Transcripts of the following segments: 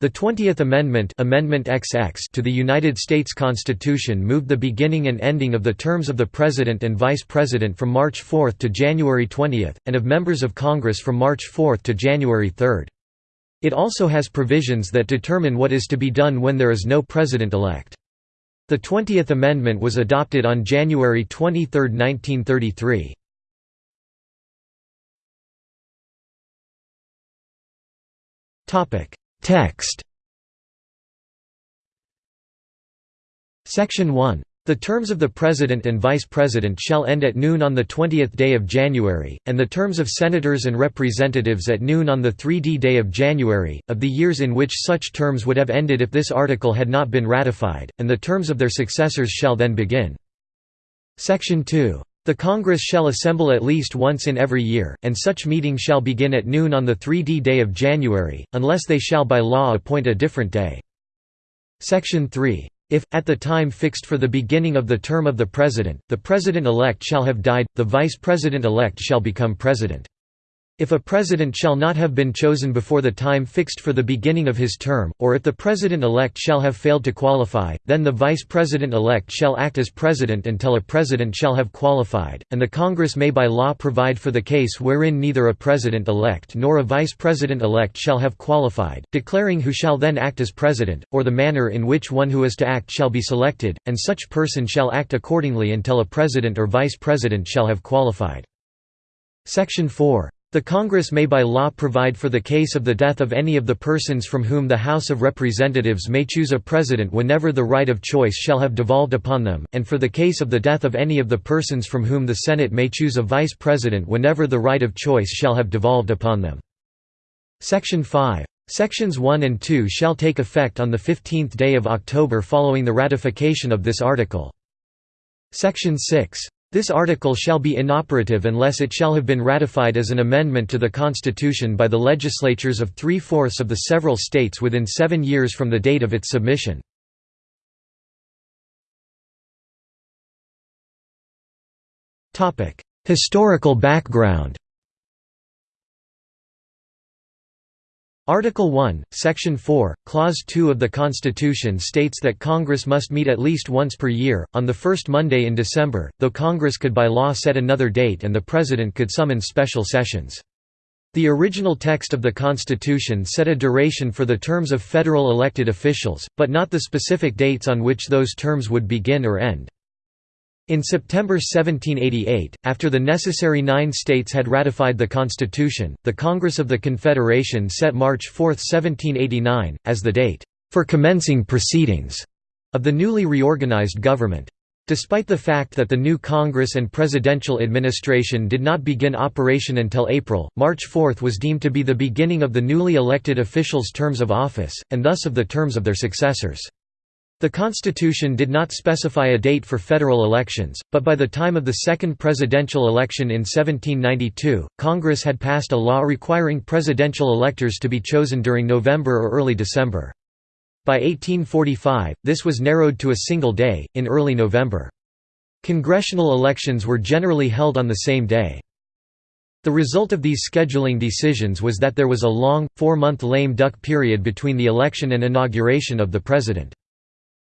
The Twentieth Amendment, Amendment XX to the United States Constitution moved the beginning and ending of the terms of the President and Vice President from March 4 to January 20, and of members of Congress from March 4 to January 3. It also has provisions that determine what is to be done when there is no President-elect. The Twentieth Amendment was adopted on January 23, 1933. Text Section 1 the terms of the President and Vice President shall end at noon on the 20th day of January, and the terms of Senators and Representatives at noon on the 3d day of January, of the years in which such terms would have ended if this article had not been ratified, and the terms of their successors shall then begin. Section 2. The Congress shall assemble at least once in every year, and such meeting shall begin at noon on the 3d day of January, unless they shall by law appoint a different day. Section 3. If, at the time fixed for the beginning of the term of the President, the President-elect shall have died, the Vice President-elect shall become President. If a president shall not have been chosen before the time fixed for the beginning of his term, or if the president-elect shall have failed to qualify, then the vice president-elect shall act as president until a president shall have qualified, and the Congress may by law provide for the case wherein neither a president-elect nor a vice president-elect shall have qualified, declaring who shall then act as president, or the manner in which one who is to act shall be selected, and such person shall act accordingly until a president or vice president shall have qualified. Section 4 the Congress may by law provide for the case of the death of any of the persons from whom the House of Representatives may choose a president whenever the right of choice shall have devolved upon them, and for the case of the death of any of the persons from whom the Senate may choose a vice president whenever the right of choice shall have devolved upon them. Section 5. Sections 1 and 2 shall take effect on the 15th day of October following the ratification of this article. Section 6. This article shall be inoperative unless it shall have been ratified as an amendment to the Constitution by the legislatures of three-fourths of the several states within seven years from the date of its submission. Historical background Article 1, Section 4, Clause 2 of the Constitution states that Congress must meet at least once per year, on the first Monday in December, though Congress could by law set another date and the President could summon special sessions. The original text of the Constitution set a duration for the terms of federal elected officials, but not the specific dates on which those terms would begin or end. In September 1788, after the necessary nine states had ratified the Constitution, the Congress of the Confederation set March 4, 1789, as the date, "...for commencing proceedings," of the newly reorganized government. Despite the fact that the new Congress and presidential administration did not begin operation until April, March 4 was deemed to be the beginning of the newly elected officials' terms of office, and thus of the terms of their successors. The Constitution did not specify a date for federal elections, but by the time of the second presidential election in 1792, Congress had passed a law requiring presidential electors to be chosen during November or early December. By 1845, this was narrowed to a single day, in early November. Congressional elections were generally held on the same day. The result of these scheduling decisions was that there was a long, four-month lame duck period between the election and inauguration of the president.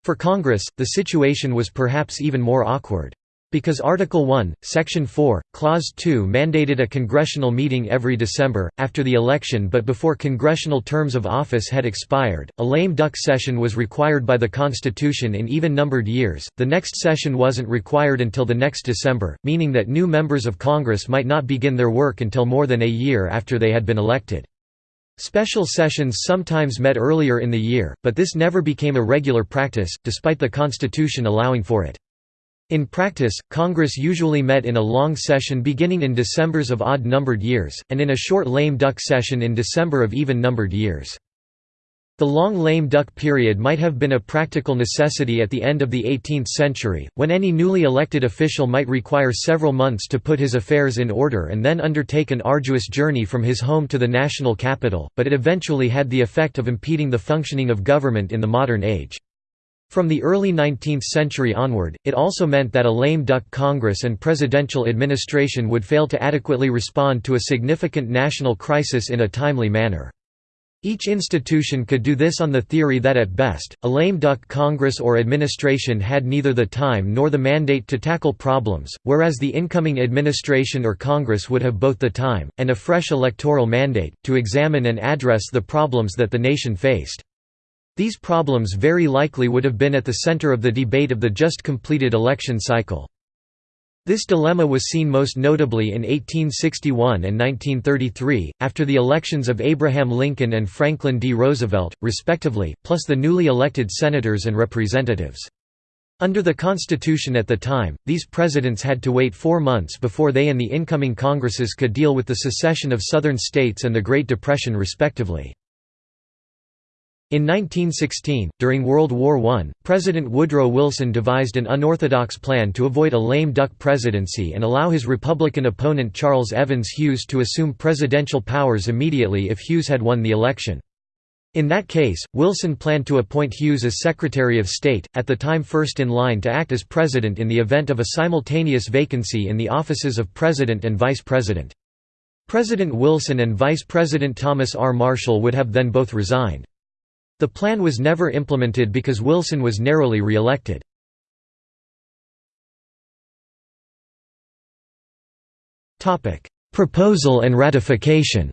For Congress, the situation was perhaps even more awkward. Because Article 1, Section 4, Clause 2 mandated a congressional meeting every December, after the election but before congressional terms of office had expired, a lame duck session was required by the Constitution in even-numbered years, the next session wasn't required until the next December, meaning that new members of Congress might not begin their work until more than a year after they had been elected. Special sessions sometimes met earlier in the year, but this never became a regular practice, despite the Constitution allowing for it. In practice, Congress usually met in a long session beginning in Decembers of odd-numbered years, and in a short lame duck session in December of even-numbered years. The long lame duck period might have been a practical necessity at the end of the 18th century, when any newly elected official might require several months to put his affairs in order and then undertake an arduous journey from his home to the national capital, but it eventually had the effect of impeding the functioning of government in the modern age. From the early 19th century onward, it also meant that a lame duck Congress and presidential administration would fail to adequately respond to a significant national crisis in a timely manner. Each institution could do this on the theory that at best, a lame duck Congress or administration had neither the time nor the mandate to tackle problems, whereas the incoming administration or Congress would have both the time, and a fresh electoral mandate, to examine and address the problems that the nation faced. These problems very likely would have been at the center of the debate of the just completed election cycle. This dilemma was seen most notably in 1861 and 1933, after the elections of Abraham Lincoln and Franklin D. Roosevelt, respectively, plus the newly elected senators and representatives. Under the Constitution at the time, these presidents had to wait four months before they and the incoming Congresses could deal with the secession of Southern states and the Great Depression respectively. In 1916, during World War I, President Woodrow Wilson devised an unorthodox plan to avoid a lame duck presidency and allow his Republican opponent Charles Evans Hughes to assume presidential powers immediately if Hughes had won the election. In that case, Wilson planned to appoint Hughes as Secretary of State, at the time first in line to act as President in the event of a simultaneous vacancy in the offices of President and Vice President. President Wilson and Vice President Thomas R. Marshall would have then both resigned. The plan was never implemented because Wilson was narrowly re-elected. Proposal and ratification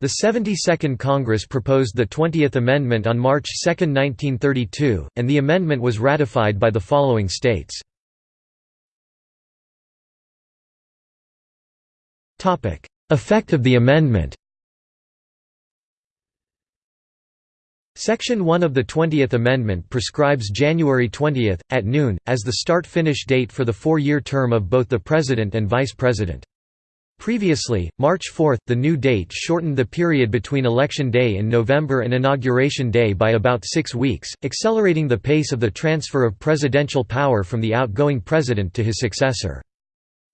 The 72nd Congress proposed the 20th Amendment on March 2, 1932, and the amendment was ratified by the following states. Effect of the amendment Section 1 of the 20th Amendment prescribes January 20, at noon, as the start-finish date for the four-year term of both the President and Vice President. Previously, March 4, the new date shortened the period between Election Day in November and Inauguration Day by about six weeks, accelerating the pace of the transfer of presidential power from the outgoing president to his successor.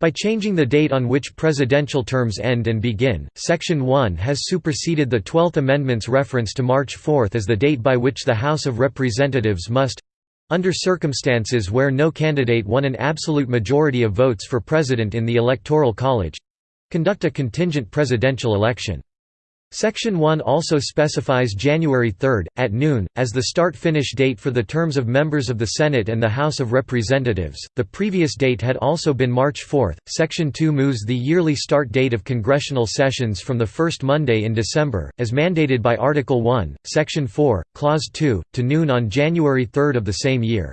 By changing the date on which presidential terms end and begin, Section 1 has superseded the Twelfth Amendment's reference to March 4 as the date by which the House of Representatives must—under circumstances where no candidate won an absolute majority of votes for president in the Electoral College—conduct a contingent presidential election. Section 1 also specifies January 3, at noon, as the start-finish date for the terms of members of the Senate and the House of Representatives. The previous date had also been March 4. Section 2 moves the yearly start date of congressional sessions from the first Monday in December, as mandated by Article 1, Section 4, Clause 2, to noon on January 3 of the same year.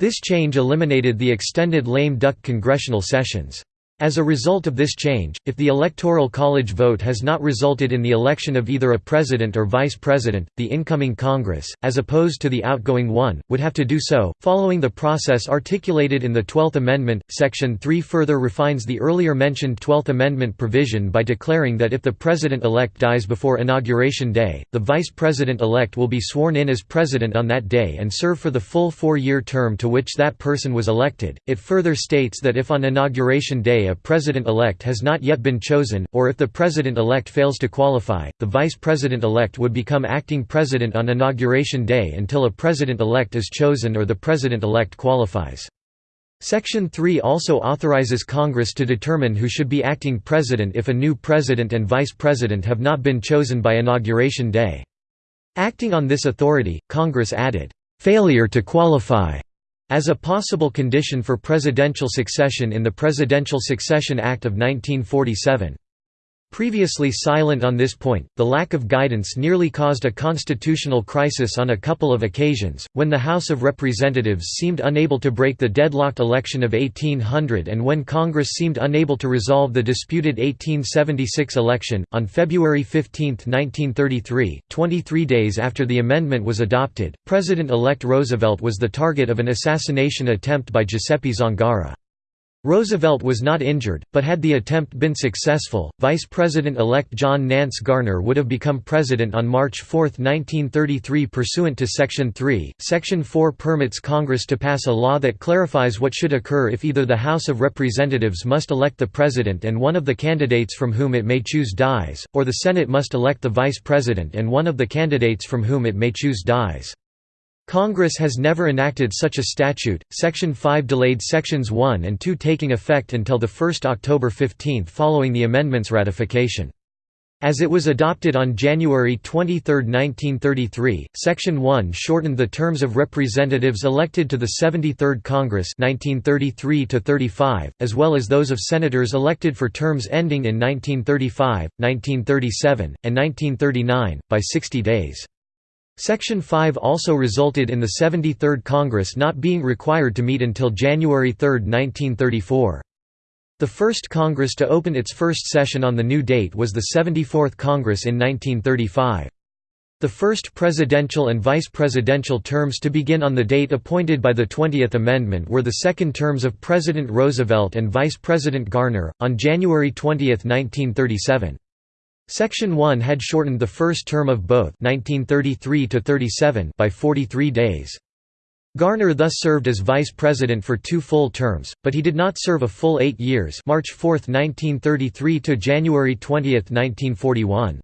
This change eliminated the extended lame duck congressional sessions. As a result of this change, if the Electoral College vote has not resulted in the election of either a president or vice president, the incoming Congress, as opposed to the outgoing one, would have to do so, following the process articulated in the Twelfth Amendment. Section 3 further refines the earlier mentioned Twelfth Amendment provision by declaring that if the president-elect dies before Inauguration Day, the vice president-elect will be sworn in as president on that day and serve for the full four-year term to which that person was elected. It further states that if on Inauguration Day a president-elect has not yet been chosen, or if the president-elect fails to qualify, the vice president-elect would become acting president on inauguration day until a president-elect is chosen or the president-elect qualifies. Section 3 also authorizes Congress to determine who should be acting president if a new president and vice president have not been chosen by inauguration day. Acting on this authority, Congress added, "...failure to qualify." As a possible condition for presidential succession in the Presidential Succession Act of 1947. Previously silent on this point, the lack of guidance nearly caused a constitutional crisis on a couple of occasions, when the House of Representatives seemed unable to break the deadlocked election of 1800 and when Congress seemed unable to resolve the disputed 1876 election. On February 15, 1933, 23 days after the amendment was adopted, President-elect Roosevelt was the target of an assassination attempt by Giuseppe Zangara. Roosevelt was not injured, but had the attempt been successful, Vice President-elect John Nance Garner would have become president on March 4, 1933 pursuant to Section 3. Section 4 permits Congress to pass a law that clarifies what should occur if either the House of Representatives must elect the president and one of the candidates from whom it may choose dies, or the Senate must elect the vice president and one of the candidates from whom it may choose dies. Congress has never enacted such a statute. Section 5 delayed Sections 1 and 2 taking effect until the 1 October 15 following the amendment's ratification. As it was adopted on January 23, 1933, Section 1 shortened the terms of representatives elected to the 73rd Congress 1933 as well as those of senators elected for terms ending in 1935, 1937, and 1939, by 60 days. Section 5 also resulted in the 73rd Congress not being required to meet until January 3, 1934. The first Congress to open its first session on the new date was the 74th Congress in 1935. The first presidential and vice presidential terms to begin on the date appointed by the 20th Amendment were the second terms of President Roosevelt and Vice President Garner, on January 20, 1937. Section 1 had shortened the first term of both 1933 by 43 days. Garner thus served as vice president for two full terms, but he did not serve a full eight years March 4, 1933 to January 20, 1941.